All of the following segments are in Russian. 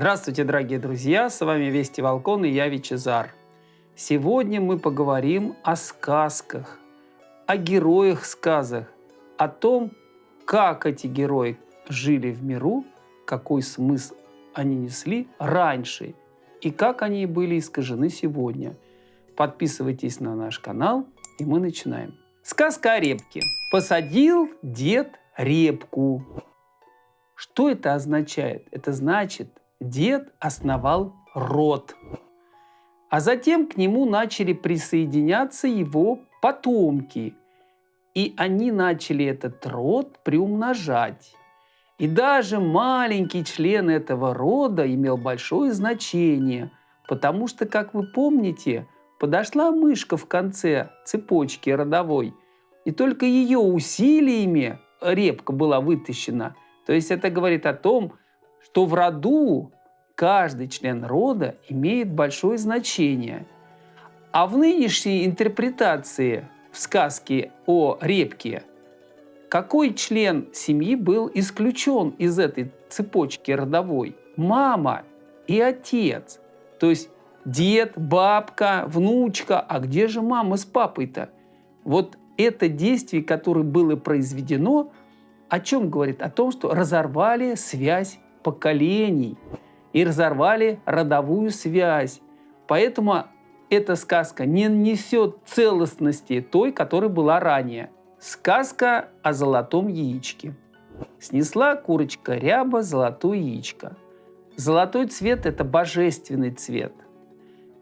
Здравствуйте, дорогие друзья! С вами Вести Волкон и я Вичезар. Сегодня мы поговорим о сказках, о героях сказок, о том, как эти герои жили в миру, какой смысл они несли раньше и как они были искажены сегодня. Подписывайтесь на наш канал, и мы начинаем. Сказка о репке. Посадил дед репку. Что это означает? Это значит, дед основал род. А затем к нему начали присоединяться его потомки. И они начали этот род приумножать. И даже маленький член этого рода имел большое значение, потому что, как вы помните, подошла мышка в конце цепочки родовой, и только ее усилиями репка была вытащена. То есть это говорит о том, что в роду каждый член рода имеет большое значение. А в нынешней интерпретации в сказке о репке какой член семьи был исключен из этой цепочки родовой? Мама и отец. То есть дед, бабка, внучка. А где же мама с папой-то? Вот это действие, которое было произведено, о чем говорит? О том, что разорвали связь поколений и разорвали родовую связь. Поэтому эта сказка не несет целостности той, которая была ранее. Сказка о золотом яичке. Снесла курочка ряба золотое яичко. Золотой цвет – это божественный цвет.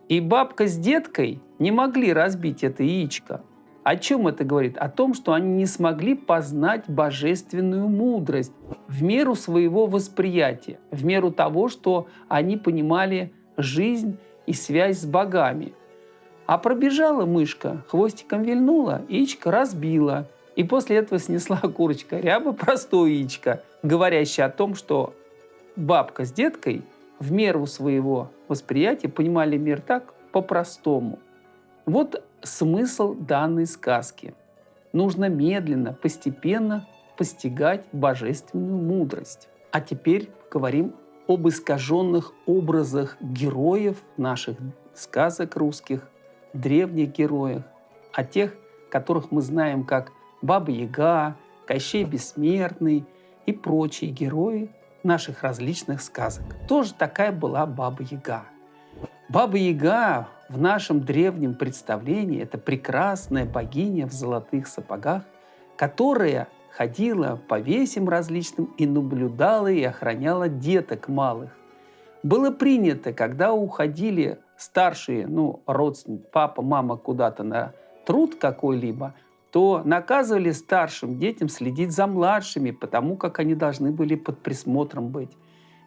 И бабка с деткой не могли разбить это яичко. О чем это говорит? О том, что они не смогли познать божественную мудрость в меру своего восприятия, в меру того, что они понимали жизнь и связь с богами – а пробежала мышка, хвостиком вильнула, яичко разбила. И после этого снесла курочка ряба простое яичко, говорящее о том, что бабка с деткой в меру своего восприятия понимали мир так по-простому. Вот смысл данной сказки. Нужно медленно, постепенно постигать божественную мудрость. А теперь говорим об искаженных образах героев наших сказок русских, древних героях, о тех, которых мы знаем как Баба Яга, Кощей Бессмертный и прочие герои наших различных сказок. Тоже такая была Баба Яга. В нашем древнем представлении – это прекрасная богиня в золотых сапогах, которая ходила по весям различным и наблюдала и охраняла деток малых. Было принято, когда уходили старшие, ну, родственники, папа, мама куда-то на труд какой-либо, то наказывали старшим детям следить за младшими, потому как они должны были под присмотром быть.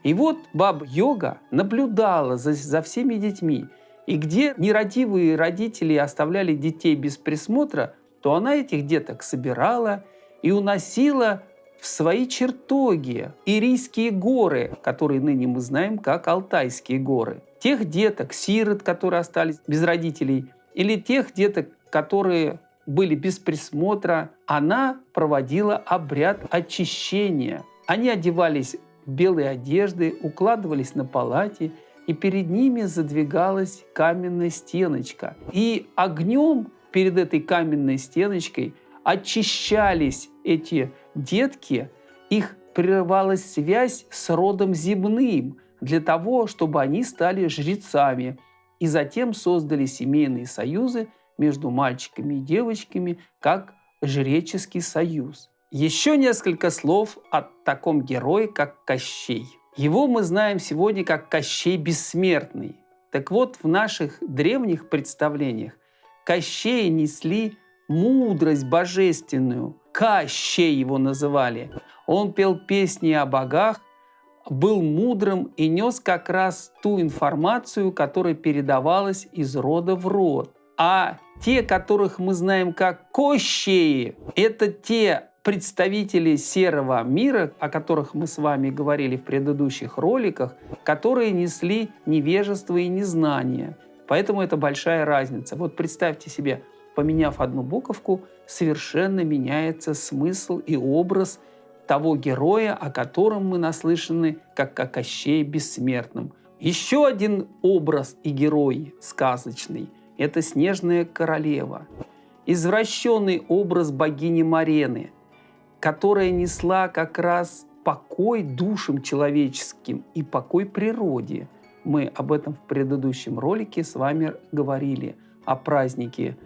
И вот баба Йога наблюдала за, за всеми детьми. И где нерадивые родители оставляли детей без присмотра, то она этих деток собирала и уносила в свои чертоги, Ирийские горы, которые ныне мы знаем как Алтайские горы. Тех деток, сирот, которые остались без родителей, или тех деток, которые были без присмотра, она проводила обряд очищения. Они одевались в белые одежды, укладывались на палате, и перед ними задвигалась каменная стеночка. И огнем перед этой каменной стеночкой очищались эти детки, их прерывалась связь с родом земным для того, чтобы они стали жрецами и затем создали семейные союзы между мальчиками и девочками как жреческий союз. Еще несколько слов о таком герое, как Кощей. Его мы знаем сегодня как Кощей Бессмертный. Так вот, в наших древних представлениях Кощея несли мудрость божественную. Кощей его называли. Он пел песни о богах, был мудрым и нес как раз ту информацию, которая передавалась из рода в род. А те, которых мы знаем как Кощеи, это те представители серого мира, о которых мы с вами говорили в предыдущих роликах, которые несли невежество и незнание. Поэтому это большая разница. Вот представьте себе, поменяв одну буковку, совершенно меняется смысл и образ того героя, о котором мы наслышаны, как о Кощее Бессмертном. Еще один образ и герой сказочный – это Снежная Королева. Извращенный образ богини Марены, которая несла как раз покой душам человеческим и покой природе. Мы об этом в предыдущем ролике с вами говорили, о празднике,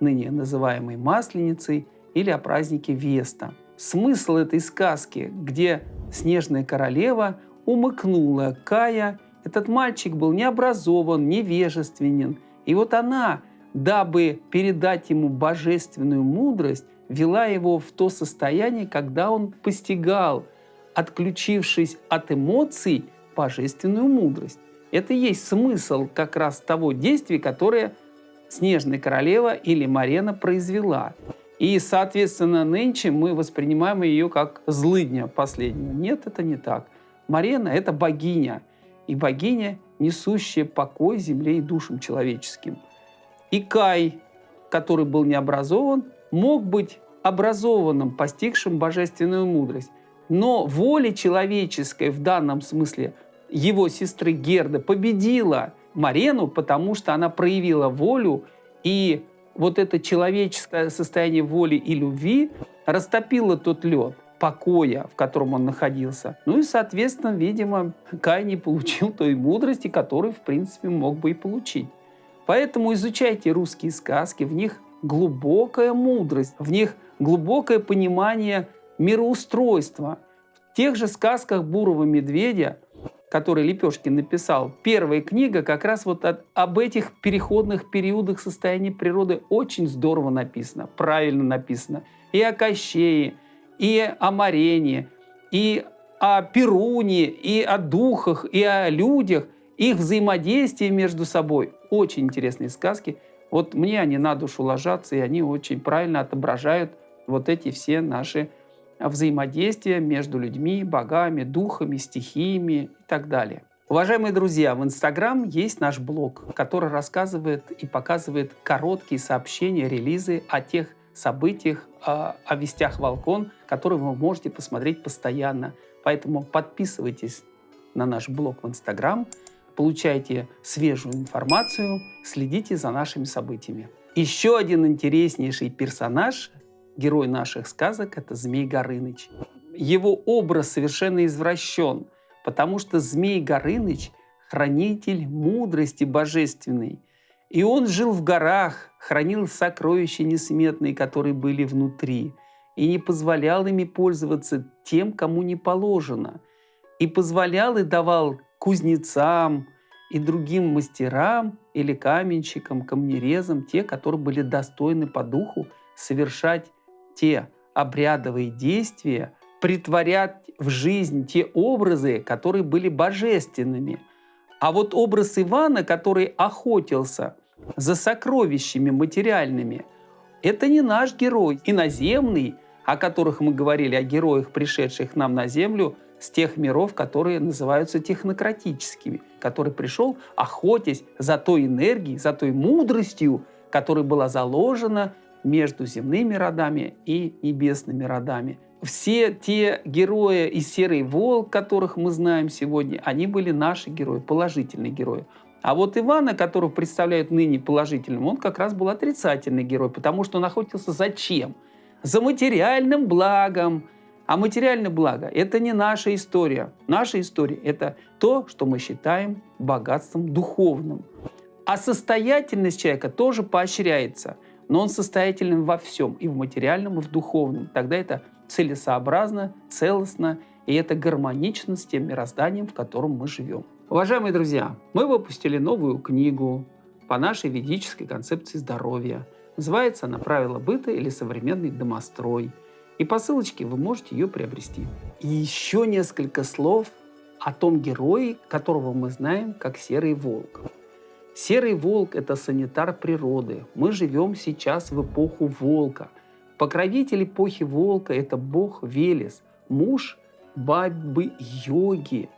ныне называемой Масленицей, или о празднике Веста. Смысл этой сказки, где снежная королева умыкнула Кая, этот мальчик был необразован, невежественен. И вот она, дабы передать ему божественную мудрость, вела его в то состояние, когда он постигал – отключившись от эмоций, божественную мудрость. Это и есть смысл как раз того действия, которое Снежная королева или Марена произвела. И, соответственно, нынче мы воспринимаем ее как злыдня последнего. Нет, это не так. Марена – это богиня. И богиня, несущая покой земле и душам человеческим. И Кай, который был не образован, мог быть образованным, постигшим божественную мудрость. Но воля человеческая в данном смысле его сестры Герда победила Марену, потому что она проявила волю, и вот это человеческое состояние воли и любви растопило тот лед покоя, в котором он находился. Ну и, соответственно, видимо, Кай не получил той мудрости, которую, в принципе, мог бы и получить. Поэтому изучайте русские сказки, в них глубокая мудрость, в них глубокое понимание мироустройства. В тех же сказках Бурого медведя, который Лепешкин написал, первая книга как раз вот от, об этих переходных периодах состояния природы очень здорово написано, правильно написано. И о Кощее, и о Марене, и о Перуне, и о духах, и о людях, их взаимодействие между собой. Очень интересные сказки. Вот мне они на душу ложатся, и они очень правильно отображают вот эти все наши взаимодействия между людьми, богами, духами, стихиями и так далее. Уважаемые друзья, в Инстаграм есть наш блог, который рассказывает и показывает короткие сообщения, релизы о тех событиях, о, о вестях Волкон, которые вы можете посмотреть постоянно. Поэтому подписывайтесь на наш блог в Инстаграм, получайте свежую информацию, следите за нашими событиями. Еще один интереснейший персонаж герой наших сказок – это Змей Горыныч. Его образ совершенно извращен, потому что Змей Горыныч – хранитель мудрости божественной. И он жил в горах, хранил сокровища несметные, которые были внутри, и не позволял ими пользоваться тем, кому не положено. И позволял и давал кузнецам и другим мастерам или каменщикам, камнерезам, те, которые были достойны по духу, совершать те обрядовые действия, притворять в жизнь те образы, которые были божественными. А вот образ Ивана, который охотился за сокровищами материальными, это не наш герой, иноземный, о которых мы говорили, о героях, пришедших нам на Землю с тех миров, которые называются технократическими, который пришел, охотясь за той энергией, за той мудростью, которая была заложена между земными родами и небесными родами. Все те герои и Серый Волк, которых мы знаем сегодня, они были наши герои, положительные герои. А вот Ивана, которого представляют ныне положительным, он как раз был отрицательный герой, потому что он охотился зачем? За материальным благом. А материальное благо – это не наша история. Наша история – это то, что мы считаем богатством духовным. А состоятельность человека тоже поощряется – но он состоятельным во всем, и в материальном, и в духовном. Тогда это целесообразно, целостно, и это гармонично с тем мирозданием, в котором мы живем. Уважаемые друзья, мы выпустили новую книгу по нашей ведической концепции здоровья. Называется она «Правила быта» или «Современный домострой». И по ссылочке вы можете ее приобрести. И еще несколько слов о том герое, которого мы знаем как Серый Волк. Серый волк – это санитар природы. Мы живем сейчас в эпоху волка. Покровитель эпохи волка – это бог Велес, муж бабы-йоги.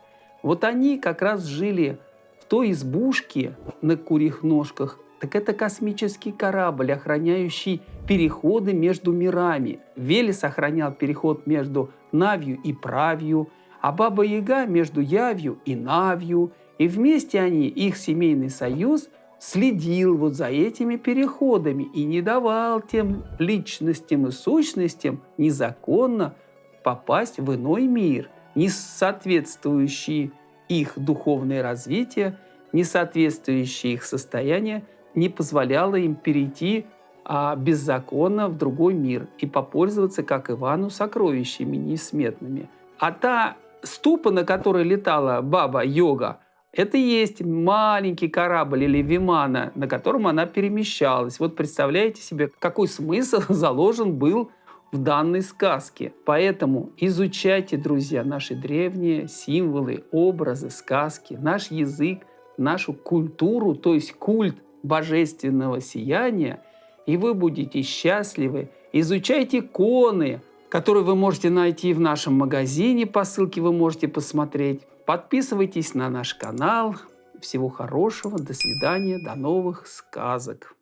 Вот они как раз жили в той избушке на курьих ножках, Так это космический корабль, охраняющий переходы между мирами. Велес охранял переход между Навью и Правью, а Баба Яга между Явью и Навью. И вместе они, их семейный союз, следил вот за этими переходами и не давал тем личностям и сущностям незаконно попасть в иной мир, не соответствующий их духовное развитие, не соответствующее их состояние, не позволяло им перейти а, беззаконно в другой мир и попользоваться, как Ивану, сокровищами несметными. А та ступа, на которой летала баба-йога, это и есть маленький корабль или вимана, на котором она перемещалась. Вот представляете себе, какой смысл заложен был в данной сказке. Поэтому изучайте, друзья, наши древние символы, образы, сказки, наш язык, нашу культуру, то есть культ божественного сияния, и вы будете счастливы. Изучайте иконы, которые вы можете найти в нашем магазине, по ссылке вы можете посмотреть. Подписывайтесь на наш канал. Всего хорошего, до свидания, до новых сказок.